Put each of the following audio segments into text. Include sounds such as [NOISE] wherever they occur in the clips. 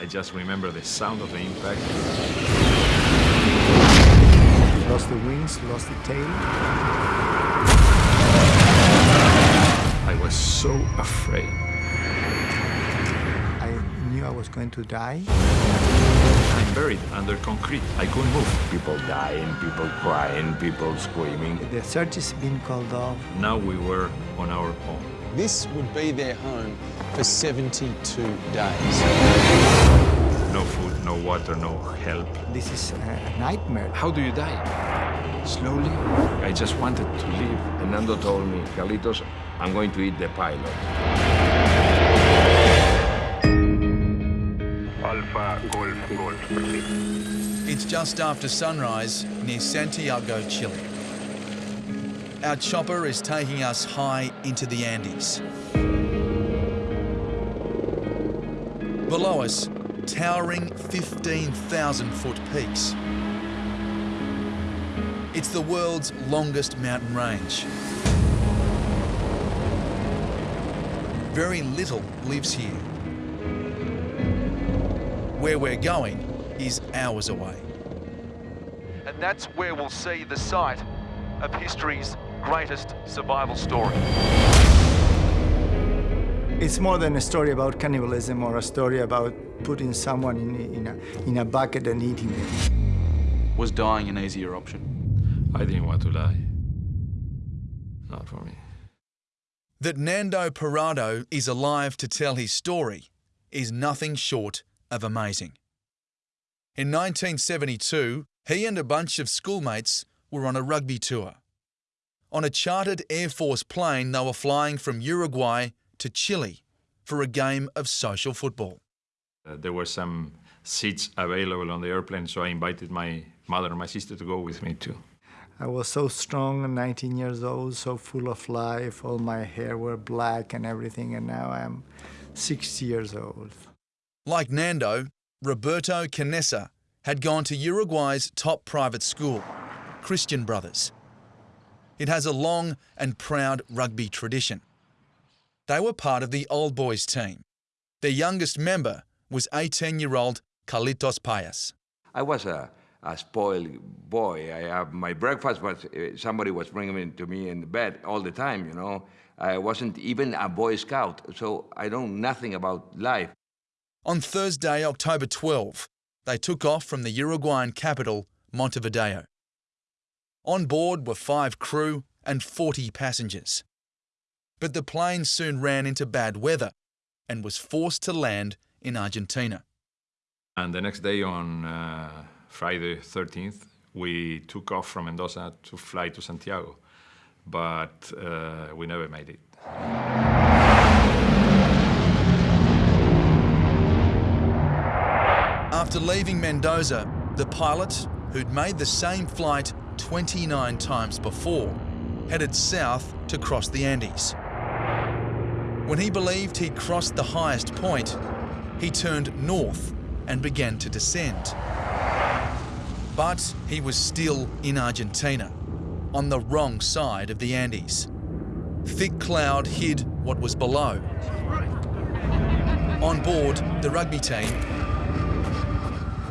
I just remember the sound of the impact. Lost the wings, lost the tail. I was so afraid. I knew I was going to die. I'm buried under concrete. I couldn't move. People dying, people crying, people screaming. The search has been called off. Now we were on our own. This would be their home for 72 days. No food, no water, no help. This is a nightmare. How do you die? Slowly. I just wanted to live. Fernando told me, Carlitos, I'm going to eat the pilot. Alpha Golf Golf, proceed. It's just after sunrise near Santiago, Chile. Our chopper is taking us high into the Andes. Below us, towering 15,000 foot peaks. It's the world's longest mountain range. Very little lives here. Where we're going is hours away. And that's where we'll see the site of history's greatest survival story. It's more than a story about cannibalism or a story about putting someone in, in, a, in a bucket and eating them. Was dying an easier option? I didn't want to die. Not for me. That Nando Parrado is alive to tell his story is nothing short of amazing. In 1972, he and a bunch of schoolmates were on a rugby tour. On a chartered Air Force plane, they were flying from Uruguay to Chile for a game of social football. Uh, there were some seats available on the airplane, so I invited my mother and my sister to go with me too. I was so strong, 19 years old, so full of life. All my hair were black and everything, and now I'm 60 years old. Like Nando, Roberto Canessa had gone to Uruguay's top private school, Christian Brothers. It has a long and proud rugby tradition. They were part of the old boys team. Their youngest member was 18-year-old Carlitos Páez. I was a, a spoiled boy. I have my breakfast was uh, somebody was bringing it to me in the bed all the time. You know, I wasn't even a Boy Scout, so I know nothing about life. On Thursday, October 12, they took off from the Uruguayan capital, Montevideo. On board were five crew and 40 passengers. But the plane soon ran into bad weather and was forced to land in Argentina. And the next day, on uh, Friday 13th, we took off from Mendoza to fly to Santiago, but uh, we never made it. After leaving Mendoza, the pilot, who'd made the same flight 29 times before, headed south to cross the Andes. When he believed he'd crossed the highest point, he turned north and began to descend. But he was still in Argentina, on the wrong side of the Andes. Thick cloud hid what was below. On board, the rugby team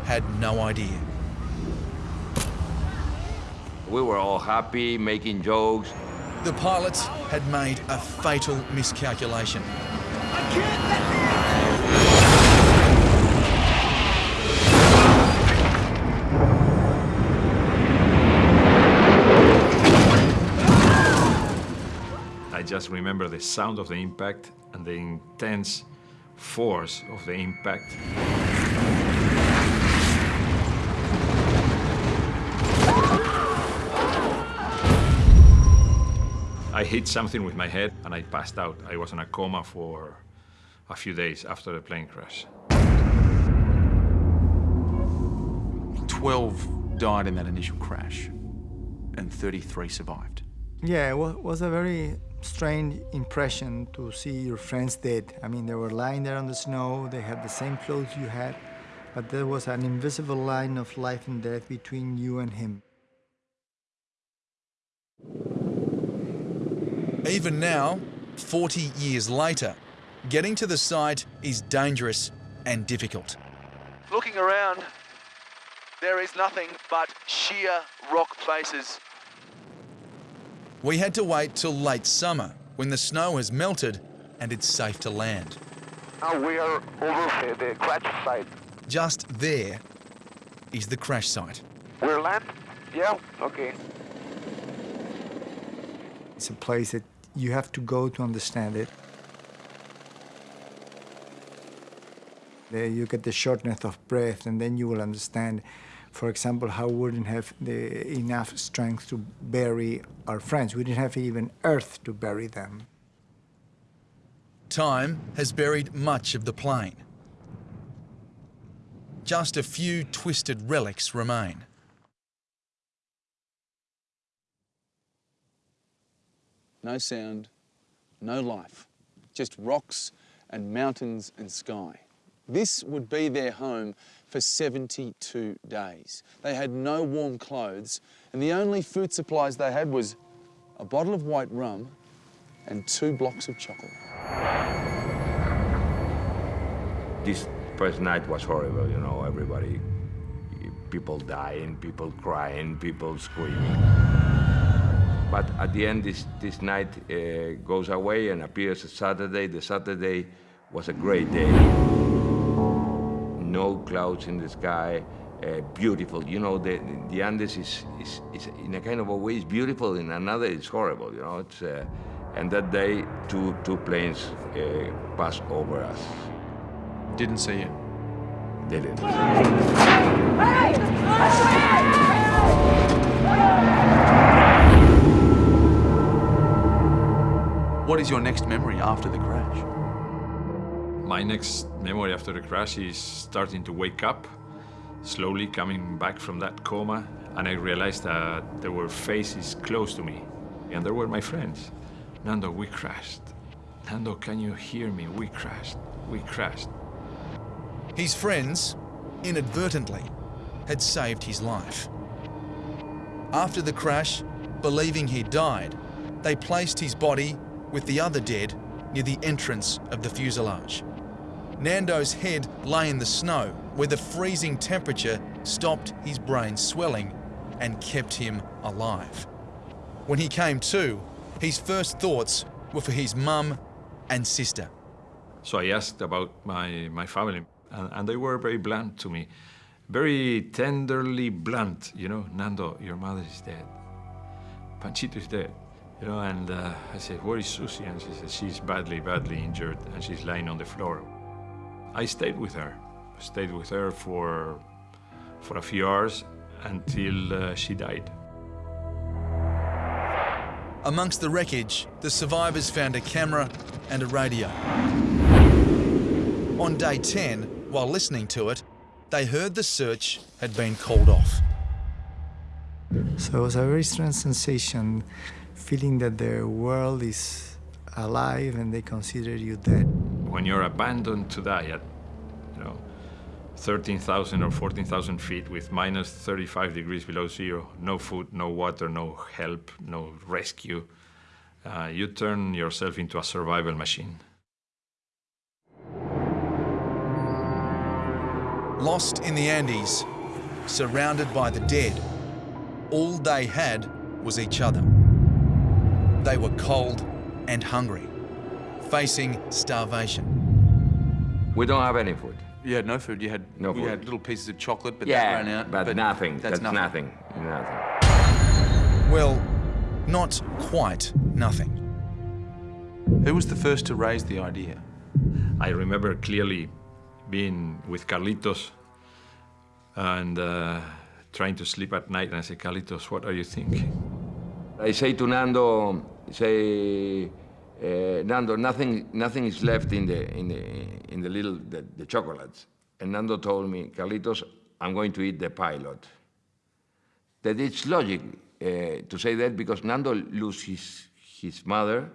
had no idea. We were all happy, making jokes. The pilots had made a fatal miscalculation. I just remember the sound of the impact and the intense force of the impact. I hit something with my head and I passed out. I was in a coma for a few days after the plane crash. 12 died in that initial crash, and 33 survived. Yeah, it was a very strange impression to see your friends dead. I mean, they were lying there on the snow, they had the same clothes you had, but there was an invisible line of life and death between you and him. Even now, 40 years later, getting to the site is dangerous and difficult. Looking around, there is nothing but sheer rock places. We had to wait till late summer when the snow has melted and it's safe to land. Now we are over the crash site. Just there is the crash site. We're land? Yeah, okay. It's a place that you have to go to understand it. There you get the shortness of breath, and then you will understand, for example, how we wouldn't have the, enough strength to bury our friends. We didn't have even earth to bury them. Time has buried much of the plane. Just a few twisted relics remain. No sound, no life, just rocks and mountains and sky. This would be their home for 72 days. They had no warm clothes, and the only food supplies they had was a bottle of white rum and two blocks of chocolate. This first night was horrible, you know, everybody, people dying, people crying, people screaming. But at the end, this, this night uh, goes away and appears a Saturday. The Saturday was a great day. No clouds in the sky, uh, beautiful. You know, the, the Andes is, is, is, in a kind of a way, it's beautiful, in another, it's horrible, you know. It's, uh, and that day, two, two planes uh, passed over us. Didn't see it. Didn't. What is your next memory after the crash? My next memory after the crash is starting to wake up, slowly coming back from that coma, and I realized that there were faces close to me, and there were my friends. Nando, we crashed. Nando, can you hear me? We crashed. We crashed. His friends, inadvertently, had saved his life. After the crash, believing he died, they placed his body with the other dead near the entrance of the fuselage. Nando's head lay in the snow where the freezing temperature stopped his brain swelling and kept him alive. When he came to, his first thoughts were for his mum and sister. So I asked about my, my family, and, and they were very blunt to me. Very tenderly blunt, you know, Nando, your mother is dead. Panchito is dead. You know, and uh, I said, where is Susie? And she said, she's badly, badly injured, and she's lying on the floor. I stayed with her. I stayed with her for, for a few hours until uh, she died. Amongst the wreckage, the survivors found a camera and a radio. On day 10, while listening to it, they heard the search had been called off. So it was a very strange sensation, feeling that the world is alive and they consider you dead. When you're abandoned to die at, you know, 13,000 or 14,000 feet with minus 35 degrees below zero, no food, no water, no help, no rescue, uh, you turn yourself into a survival machine. Lost in the Andes, surrounded by the dead, all they had was each other. They were cold and hungry, facing starvation. We don't have any food. You had no food. You had No you food. had little pieces of chocolate, but yeah, that ran out. but, nothing. That's, That's, nothing. nothing. Nothing. Well, not quite nothing. Who was the first to raise the idea? I remember clearly being with Carlitos and uh, trying to sleep at night, and I said, Carlitos, what are you thinking? I say to Nando, say, uh, Nando, nothing, nothing is left in the, in the, in the little, the, the chocolates. And Nando told me, Carlitos, I'm going to eat the pilot. That it's logic uh, to say that because Nando lose his, his mother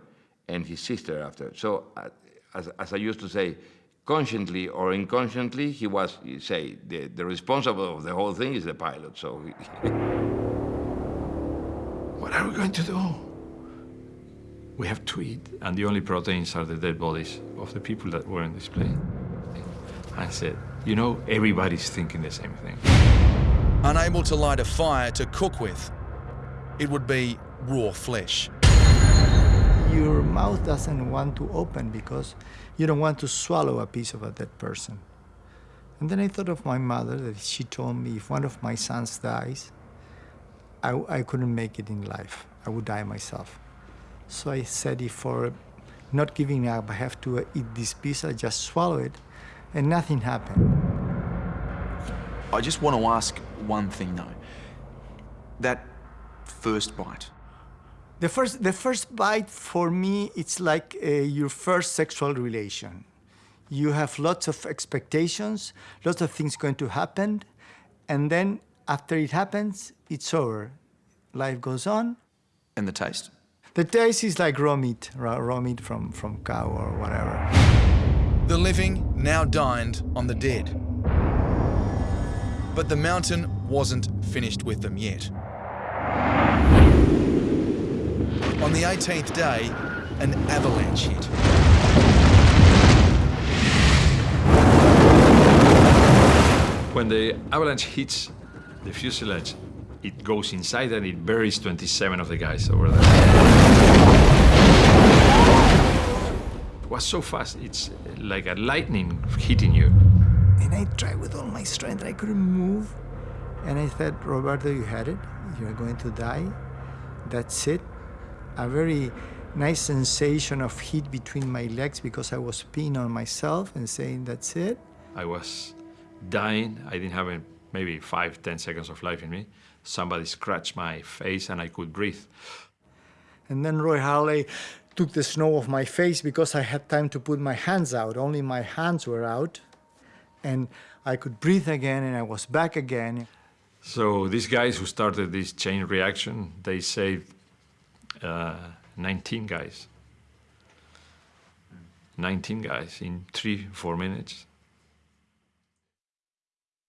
and his sister after. So, uh, as, as I used to say, consciently or unconsciously, he was, say, the, the responsible of the whole thing is the pilot. So, [LAUGHS] What are we going to do? We have to eat, and the only proteins are the dead bodies of the people that were in this plane. I said, You know, everybody's thinking the same thing. Unable to light a fire to cook with, it would be raw flesh. Your mouth doesn't want to open because you don't want to swallow a piece of a dead person. And then I thought of my mother that she told me if one of my sons dies, I, I couldn't make it in life. I would die myself. So I said, if for not giving up, I have to eat this piece, I just swallow it, and nothing happened. I just want to ask one thing though. That first bite, The first, the first bite for me, it's like uh, your first sexual relation. You have lots of expectations, lots of things going to happen, and then after it happens, it's over. Life goes on. and the taste. The taste is like raw meat, raw, raw meat from, from cow or whatever. The living now dined on the dead. But the mountain wasn't finished with them yet. On the 18th day, an avalanche hit. When the avalanche hits the fuselage, it goes inside and it buries 27 of the guys over there. It was so fast, it's like a lightning hitting you. And I tried with all my strength, I couldn't move. And I said, Roberto, you had it. You're going to die. That's it. A very nice sensation of heat between my legs because I was peeing on myself and saying, that's it. I was dying. I didn't have a, maybe five, ten seconds of life in me. Somebody scratched my face and I could breathe. And then Roy Harley took the snow off my face because I had time to put my hands out. Only my hands were out. And I could breathe again and I was back again. So these guys who started this chain reaction, they saved uh, 19 guys. 19 guys in three, four minutes.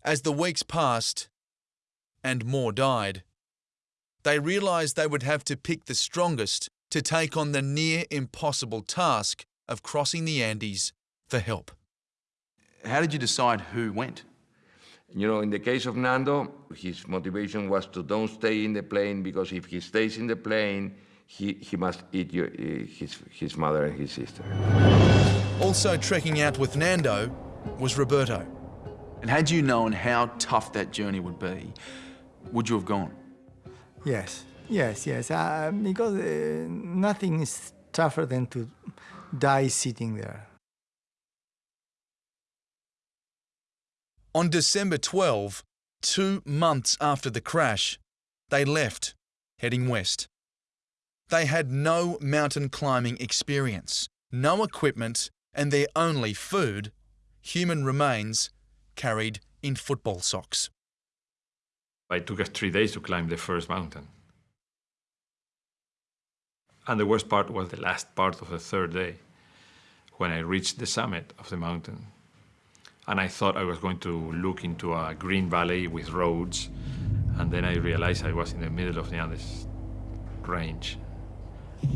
As the weeks passed and more died, they realised they would have to pick the strongest to take on the near impossible task of crossing the Andes for help. How did you decide who went? You know, in the case of Nando, his motivation was to don't stay in the plane because if he stays in the plane, he, he must eat your, uh, his, his mother and his sister. Also trekking out with Nando was Roberto. And had you known how tough that journey would be, would you have gone? Yes, yes, yes. Uh, because uh, nothing is tougher than to die sitting there. On December 12, two months after the crash, they left, heading west. They had no mountain climbing experience, no equipment, and their only food, human remains carried in football socks. It took us three days to climb the first mountain. And the worst part was the last part of the third day, when I reached the summit of the mountain. And I thought I was going to look into a green valley with roads, and then I realized I was in the middle of the Andes range.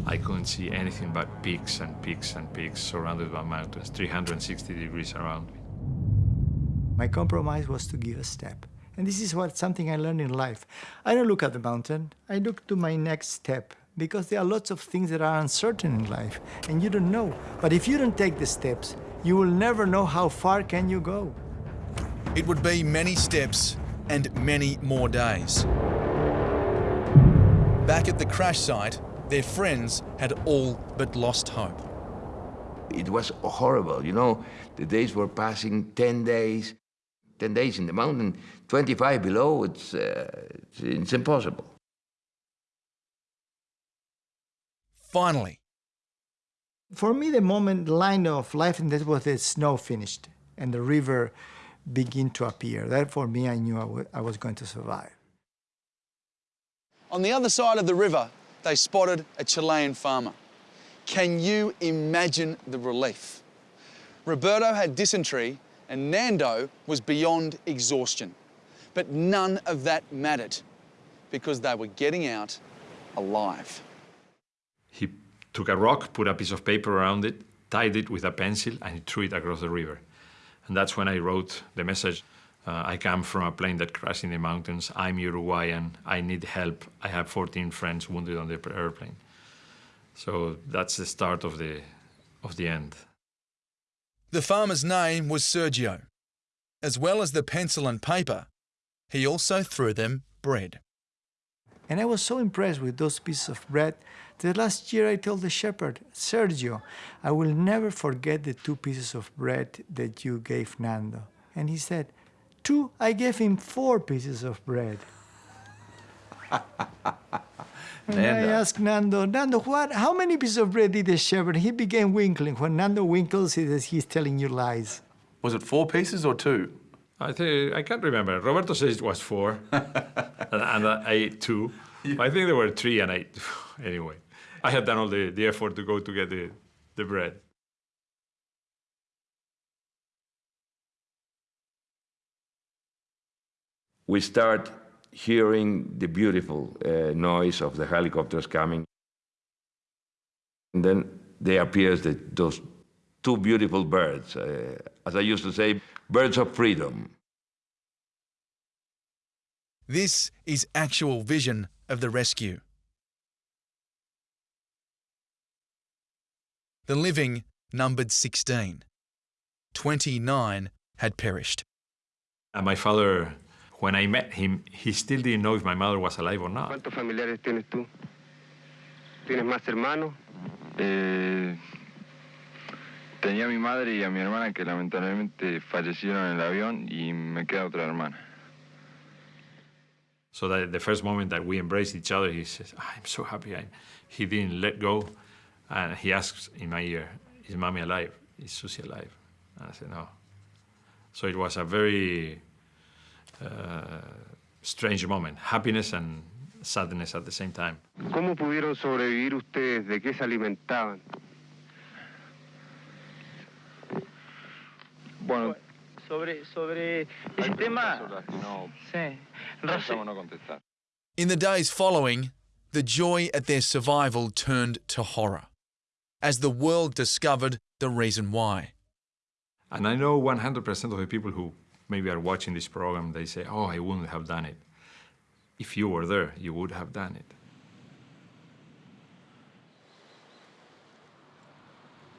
I couldn't see anything but peaks and peaks and peaks surrounded by mountains, 360 degrees around me. My compromise was to give a step. And this is what something I learned in life. I don't look at the mountain, I look to my next step because there are lots of things that are uncertain in life and you don't know. But if you don't take the steps, you will never know how far can you go. It would be many steps and many more days. Back at the crash site, their friends had all but lost hope. It was horrible, you know. The days were passing 10 days, 10 days in the mountain, 25 below, it's, uh, it's, it's impossible. Finally, For me, the moment, the line of life and death was the snow finished and the river began to appear. That for me, I knew I wa- I was going to survive. On the other side of the river, they spotted a Chilean farmer. Can you imagine the relief? Roberto had dysentery and Nando was beyond exhaustion. But none of that mattered because they were getting out alive. He took a rock, put a piece of paper around it, tied it with a pencil, and he threw it across the river. And that's when I wrote the message. Uh, I come from a plane that crashed in the mountains. I'm Uruguayan. I need help. I have 14 friends wounded on the airplane. So that's the start of the, of the end. The farmer's name was Sergio. As well as the pencil and paper, he also threw them bread. And I was so impressed with those pieces of bread that last year I told the shepherd, Sergio, I will never forget the two pieces of bread that you gave Nando. And he said, Two, I gave him four pieces of bread. [LAUGHS] and I asked Nando, Nando, what, how many pieces of bread did the shepherd? He began winkling. When Nando winkles, he says he's telling you lies. Was it four pieces or two? I think I can't remember. Roberto says it was four, [LAUGHS] and, and I ate two. Yeah. I think there were three, and I [SIGHS] anyway. I had done all the, the effort to go to get the, the bread. We start hearing the beautiful uh, noise of the helicopters coming. And then there appears the, those two beautiful birds. Uh, as I used to say, birds of freedom. This is actual vision of the rescue. The living numbered 16. 29 had perished. And my father, when I met him, he still didn't know if my mother was alive or not. ¿Cuántos familiares tienes tú? ¿Tienes más hermanos? Eh, tenía a mi madre y a mi hermana que lamentablemente fallecieron en el avión y me queda otra hermana. So that the first moment that we embraced each other, he says, I'm so happy. I, he didn't let go. And he asks in my ear, is mommy alive? Is Susie alive? And I said, no. So it was a very Uh, strange moment, happiness and sadness at the same time. ¿Cómo pudieron sobrevivir ustedes? ¿De qué se alimentaban? Bueno, sobre, sobre ese tema... No, sí. no contestar. In the days following, the joy at their survival turned to horror as the world discovered the reason why. And I know 100% of the people who maybe are watching this program, they say, oh, I wouldn't have done it. If you were there, you would have done it.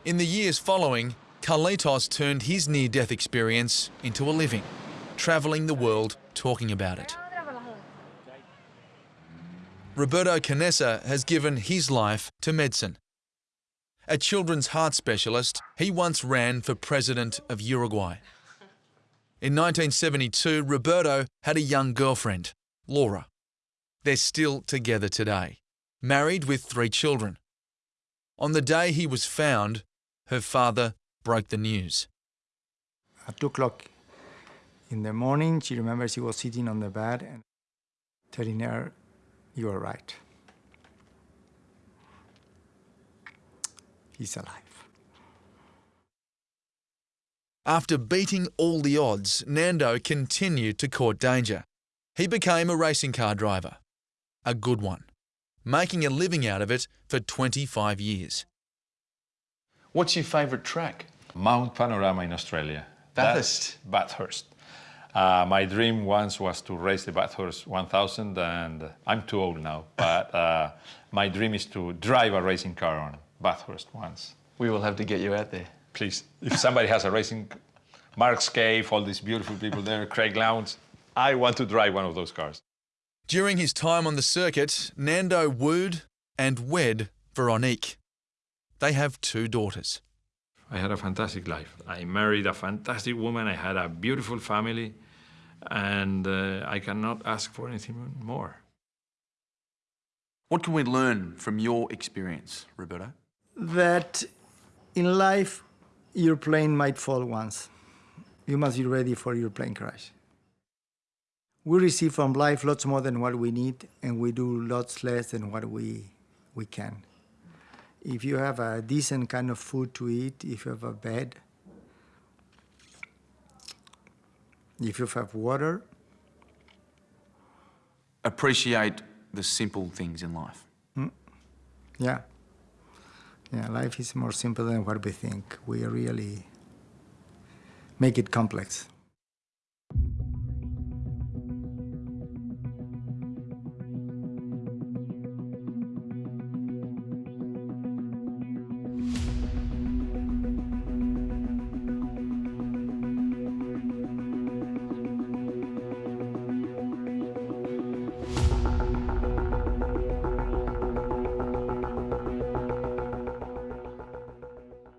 In the years following, Carlitos turned his near-death experience into a living, travelling the world talking about it. Roberto Canessa has given his life to medicine a children's heart specialist, he once ran for president of Uruguay. In 1972, Roberto had a young girlfriend, Laura. They're still together today, married with three children. On the day he was found, her father broke the news. At 2 o'clock in the morning, she remembers he was sitting on the bed and telling her, You are right. he's alive. After beating all the odds, Nando continued to court danger. He became a racing car driver, a good one, making a living out of it for 25 years. What's your favourite track? Mount Panorama in Australia. Bathurst? That's Bathurst. Uh, my dream once was to race the Bathurst 1000 and I'm too old now, [LAUGHS] but uh, my dream is to drive a racing car on Bathurst once. We will have to get you out there. Please, if somebody has a racing, Mark Skaife, all these beautiful people there, Craig Lowndes, I want to drive one of those cars. During his time on the circuit, Nando wooed and wed Veronique. They have two daughters. I had a fantastic life. I married a fantastic woman. I had a beautiful family. And uh, I cannot ask for anything more. What can we learn from your experience, Roberto? that in life your plane might fall once. You must be ready for your plane crash. We receive from life lots more than what we need, and we do lots less than what we, we can. If you have a decent kind of food to eat, if you have a bed, if you have water. Appreciate the simple things in life. Mm. Yeah. Yeah, life is more simple than what we think. We really make it complex.